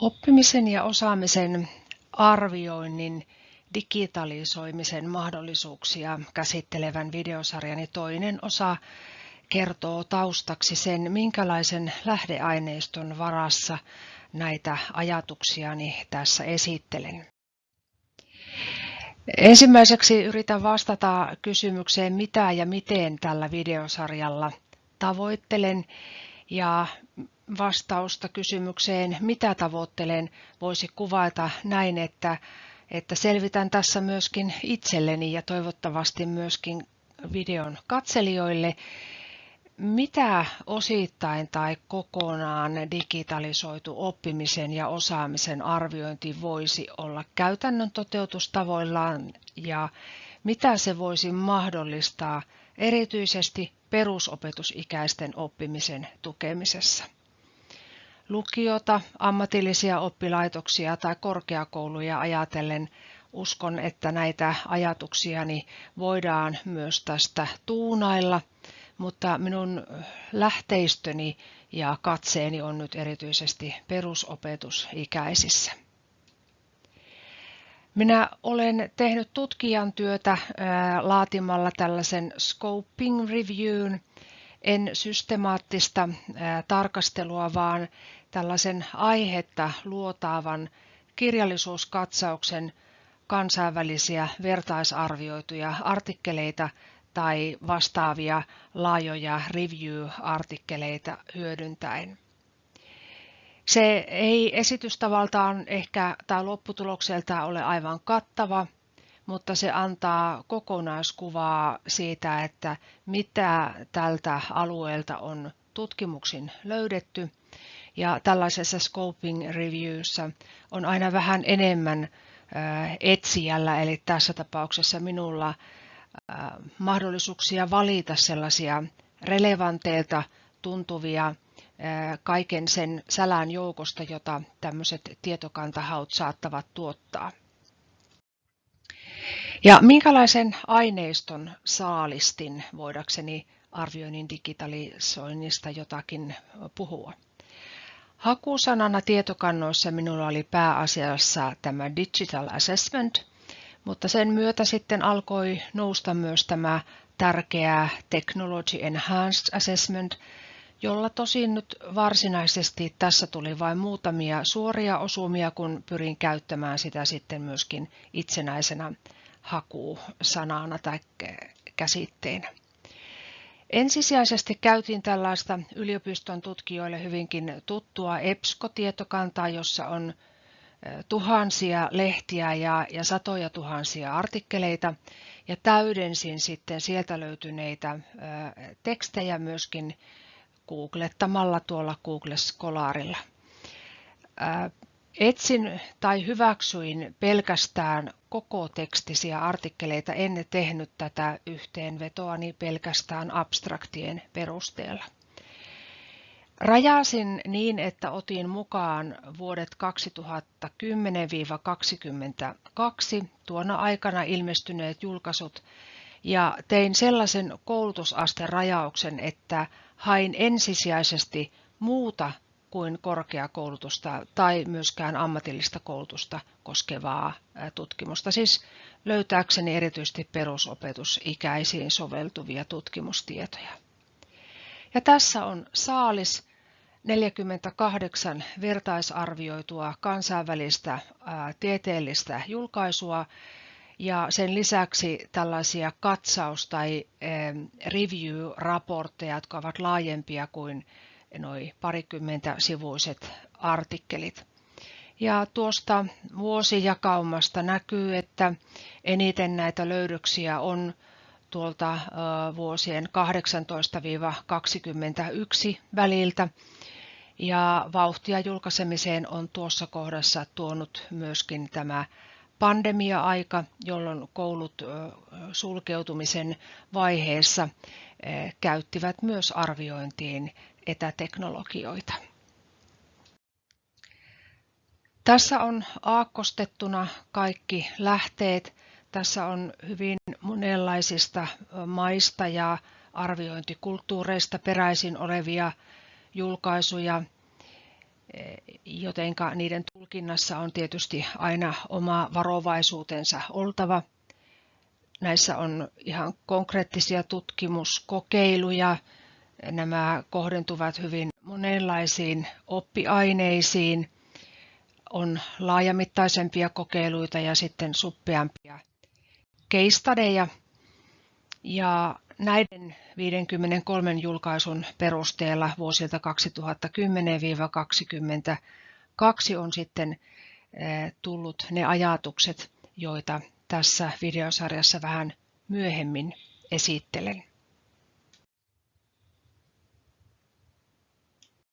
Oppimisen ja osaamisen arvioinnin digitalisoimisen mahdollisuuksia käsittelevän videosarjani toinen osa kertoo taustaksi sen, minkälaisen lähdeaineiston varassa näitä ajatuksiani tässä esittelen. Ensimmäiseksi yritän vastata kysymykseen, mitä ja miten tällä videosarjalla tavoittelen ja vastausta kysymykseen, mitä tavoittelen, voisi kuvata näin, että, että selvitän tässä myöskin itselleni ja toivottavasti myöskin videon katselijoille, mitä osittain tai kokonaan digitalisoitu oppimisen ja osaamisen arviointi voisi olla käytännön toteutustavoillaan ja mitä se voisi mahdollistaa erityisesti perusopetusikäisten oppimisen tukemisessa. Lukiota, ammatillisia oppilaitoksia tai korkeakouluja ajatellen uskon, että näitä ajatuksiani voidaan myös tästä tuunailla, mutta minun lähteistöni ja katseeni on nyt erityisesti perusopetusikäisissä. Minä olen tehnyt tutkijan työtä laatimalla tällaisen scoping reviewn, en systemaattista tarkastelua, vaan tällaisen aihetta luotaavan kirjallisuuskatsauksen kansainvälisiä vertaisarvioituja artikkeleita tai vastaavia laajoja review-artikkeleita hyödyntäen. Se ei esitystavaltaan ehkä tai lopputulokselta ole aivan kattava, mutta se antaa kokonaiskuvaa siitä, että mitä tältä alueelta on tutkimuksin löydetty. Ja tällaisessa scoping reviewssä on aina vähän enemmän etsijällä, eli tässä tapauksessa minulla mahdollisuuksia valita sellaisia relevanteilta tuntuvia kaiken sen sälän joukosta, jota tämmöiset tietokantahaut saattavat tuottaa. Ja minkälaisen aineiston saalistin voidakseni arvioinnin digitalisoinnista jotakin puhua? Hakusanana tietokannoissa minulla oli pääasiassa tämä Digital Assessment, mutta sen myötä sitten alkoi nousta myös tämä tärkeä Technology Enhanced Assessment, jolla tosin nyt varsinaisesti tässä tuli vain muutamia suoria osumia, kun pyrin käyttämään sitä sitten myöskin itsenäisenä hakusanana tai käsitteenä. Ensisijaisesti käytin tällaista yliopiston tutkijoille hyvinkin tuttua EBSCO-tietokantaa, jossa on tuhansia lehtiä ja, ja satoja tuhansia artikkeleita ja täydensin sitten sieltä löytyneitä tekstejä myöskin googlettamalla tuolla Google Scholarilla. Etsin tai hyväksyin pelkästään koko tekstisiä artikkeleita, en tehnyt tätä yhteenvetoani pelkästään abstraktien perusteella. Rajasin niin, että otin mukaan vuodet 2010-2022 tuona aikana ilmestyneet julkaisut ja tein sellaisen koulutusasterajauksen, että hain ensisijaisesti muuta kuin korkeakoulutusta tai myöskään ammatillista koulutusta koskevaa tutkimusta, siis löytääkseni erityisesti perusopetusikäisiin soveltuvia tutkimustietoja. Ja tässä on saalis 48 vertaisarvioitua kansainvälistä tieteellistä julkaisua ja sen lisäksi tällaisia katsaus- tai review-raportteja, jotka ovat laajempia kuin noin parikymmentä sivuiset artikkelit. Ja tuosta vuosijakaumasta näkyy, että eniten näitä löydöksiä on tuolta vuosien 18-21 väliltä. Ja vauhtia julkaisemiseen on tuossa kohdassa tuonut myöskin tämä pandemia-aika, jolloin koulut sulkeutumisen vaiheessa käyttivät myös arviointiin etäteknologioita. Tässä on aakkostettuna kaikki lähteet. Tässä on hyvin monenlaisista maista ja arviointikulttuureista peräisin olevia julkaisuja. Jotenka niiden tulkinnassa on tietysti aina oma varovaisuutensa oltava. Näissä on ihan konkreettisia tutkimuskokeiluja. Nämä kohdentuvat hyvin monenlaisiin oppiaineisiin. On laajamittaisempia kokeiluita ja sitten suppeampia keistadeja. Ja näiden 53 julkaisun perusteella vuosilta 2010-2022 on sitten eh, tullut ne ajatukset, joita tässä videosarjassa vähän myöhemmin esittelen.